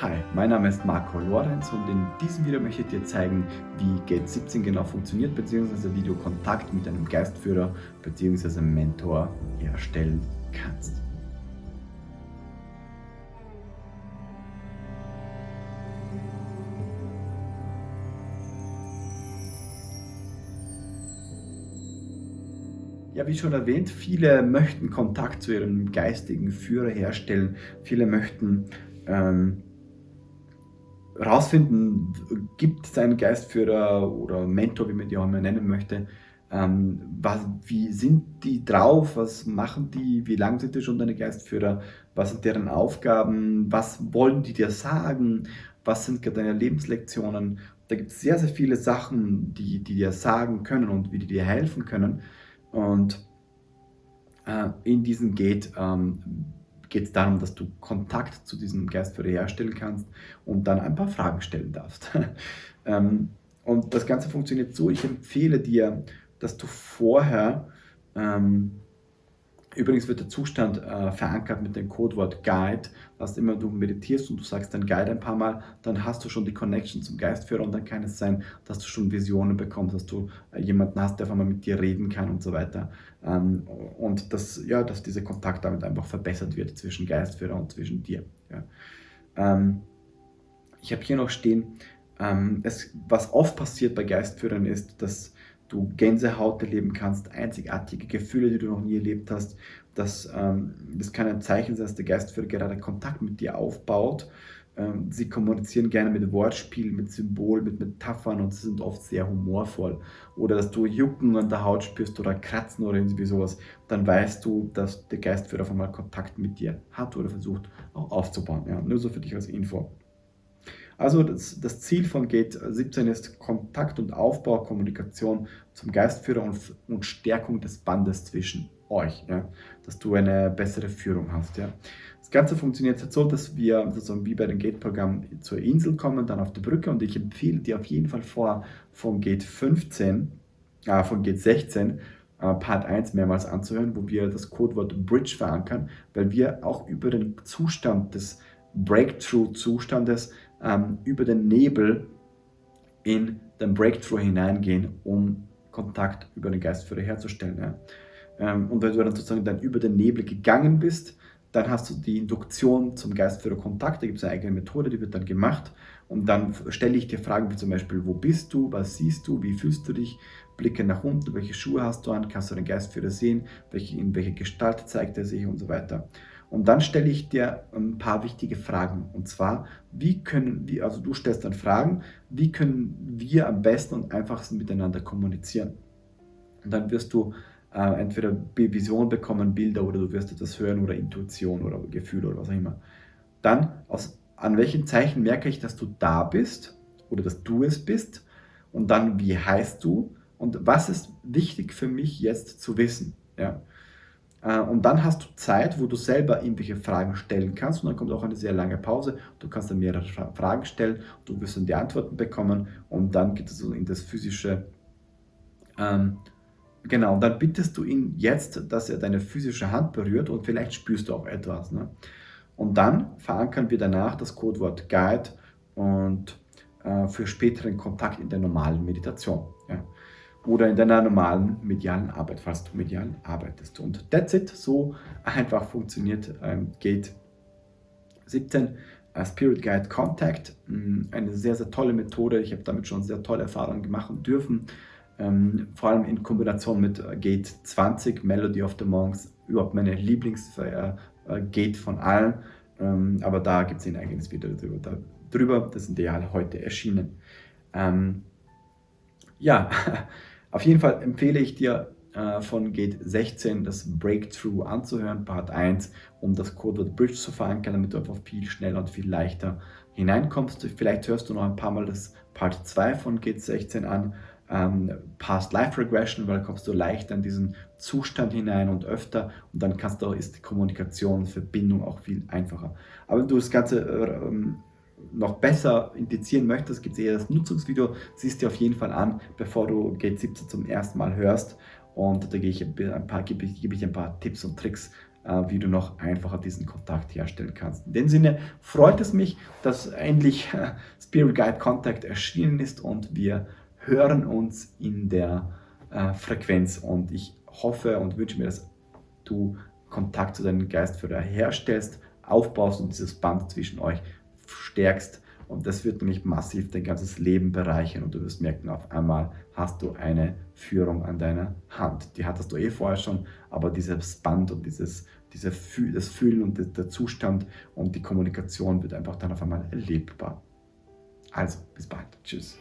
Hi, mein Name ist Marco Lorenz und in diesem Video möchte ich dir zeigen, wie Gate 17 genau funktioniert, beziehungsweise wie du Kontakt mit einem Geistführer bzw. Mentor herstellen kannst. Ja, wie schon erwähnt, viele möchten Kontakt zu ihrem geistigen Führer herstellen. Viele möchten ähm, rausfinden, gibt es einen Geistführer oder Mentor, wie man die auch immer nennen möchte, ähm, was, wie sind die drauf, was machen die, wie lange sind die schon deine Geistführer, was sind deren Aufgaben, was wollen die dir sagen, was sind deine Lebenslektionen. Da gibt es sehr, sehr viele Sachen, die, die dir sagen können und wie die dir helfen können. Und äh, in diesem Gate ähm, geht es darum, dass du Kontakt zu diesem Geistführer herstellen kannst und dann ein paar Fragen stellen darfst. ähm, und das Ganze funktioniert so, ich empfehle dir, dass du vorher ähm, Übrigens wird der Zustand äh, verankert mit dem Codewort Guide. Das immer du meditierst und du sagst dein Guide ein paar Mal, dann hast du schon die Connection zum Geistführer und dann kann es sein, dass du schon Visionen bekommst, dass du äh, jemanden hast, der auf einmal mit dir reden kann und so weiter. Ähm, und dass, ja, dass dieser Kontakt damit einfach verbessert wird zwischen Geistführer und zwischen dir. Ja. Ähm, ich habe hier noch stehen, ähm, es, was oft passiert bei Geistführern ist, dass du Gänsehaut erleben kannst, einzigartige Gefühle, die du noch nie erlebt hast. Das, ähm, das kann ein Zeichen sein, dass der Geistführer gerade Kontakt mit dir aufbaut. Ähm, sie kommunizieren gerne mit Wortspielen, mit Symbolen, mit Metaphern und sie sind oft sehr humorvoll. Oder dass du Jucken an der Haut spürst oder Kratzen oder irgendwie sowas, dann weißt du, dass der Geistführer auf einmal Kontakt mit dir hat oder versucht auch aufzubauen. Ja, nur so für dich als Info. Also das, das, Ziel von Gate 17 ist Kontakt und Aufbau, Kommunikation zum Geistführer und, und Stärkung des Bandes zwischen euch, ja? dass du eine bessere Führung hast. Ja? Das Ganze funktioniert jetzt so, dass wir sozusagen wie bei dem Gate-Programm zur Insel kommen, dann auf die Brücke und ich empfehle dir auf jeden Fall vor, von Gate 15, äh, von Gate 16 äh, Part 1 mehrmals anzuhören, wo wir das Codewort Bridge verankern, weil wir auch über den Zustand des Breakthrough-Zustandes ähm, über den Nebel in den Breakthrough hineingehen, um Kontakt über den Geistführer herzustellen. Ja. Ähm, und wenn du dann sozusagen dann über den Nebel gegangen bist, dann hast du die Induktion zum Geistführer Kontakt, da gibt es eine eigene Methode, die wird dann gemacht. Und dann stelle ich dir Fragen wie zum Beispiel, wo bist du, was siehst du, wie fühlst du dich, blicke nach unten, welche Schuhe hast du an, kannst du den Geistführer sehen, welche, in welche Gestalt zeigt er sich? Und so weiter. Und dann stelle ich dir ein paar wichtige Fragen. Und zwar, wie können wir, also du stellst dann Fragen, wie können wir am besten und einfachsten miteinander kommunizieren? Und dann wirst du äh, entweder Vision bekommen, Bilder oder du wirst etwas hören oder Intuition oder Gefühl oder was auch immer. Dann, aus, an welchen Zeichen merke ich, dass du da bist oder dass du es bist? Und dann, wie heißt du? Und was ist wichtig für mich jetzt zu wissen? Ja? Äh, und dann hast du Zeit, wo du selber irgendwelche Fragen stellen kannst und dann kommt auch eine sehr lange Pause. Du kannst dann mehrere Fragen stellen, du wirst dann die Antworten bekommen und dann geht es in das physische. Ähm, genau, und dann bittest du ihn jetzt, dass er deine physische Hand berührt und vielleicht spürst du auch etwas. Ne? Und dann verankern wir danach das Codewort Guide und äh, für späteren Kontakt in der normalen Meditation. Oder in deiner normalen medialen Arbeit, falls du medial arbeitest. Und that's it, so einfach funktioniert ähm, Gate 17. Uh, Spirit Guide Contact, mm, eine sehr, sehr tolle Methode. Ich habe damit schon sehr tolle Erfahrungen machen dürfen. Ähm, vor allem in Kombination mit äh, Gate 20, Melody of the Monks, überhaupt meine Lieblings-Gate äh, äh, von allen. Ähm, aber da gibt es ein eigenes Video darüber. darüber. Das sind die ja heute erschienen. Ähm, ja, Auf jeden Fall empfehle ich dir äh, von Gate 16 das Breakthrough anzuhören, Part 1, um das Codewort Bridge zu verankern, damit du einfach viel schneller und viel leichter hineinkommst. Vielleicht hörst du noch ein paar Mal das Part 2 von Gate 16 an, ähm, Past Life Regression, weil kommst du leichter in diesen Zustand hinein und öfter und dann kannst du, ist die Kommunikation Verbindung auch viel einfacher. Aber wenn du das Ganze äh, ähm, noch besser indizieren möchtest, gibt es eher das Nutzungsvideo, siehst dir auf jeden Fall an, bevor du Gate 17 zum ersten Mal hörst. Und da gehe ich ein paar, gebe, ich, gebe ich ein paar Tipps und Tricks äh, wie du noch einfacher diesen Kontakt herstellen kannst. In dem Sinne freut es mich, dass endlich Spirit Guide Contact erschienen ist und wir hören uns in der äh, Frequenz und ich hoffe und wünsche mir, dass du Kontakt zu deinem Geistführer herstellst, aufbaust und dieses Band zwischen euch stärkst und das wird nämlich massiv dein ganzes Leben bereichern und du wirst merken, auf einmal hast du eine Führung an deiner Hand. Die hattest du eh vorher schon, aber dieses Band und dieses, diese, das Fühlen und der Zustand und die Kommunikation wird einfach dann auf einmal erlebbar. Also, bis bald. Tschüss.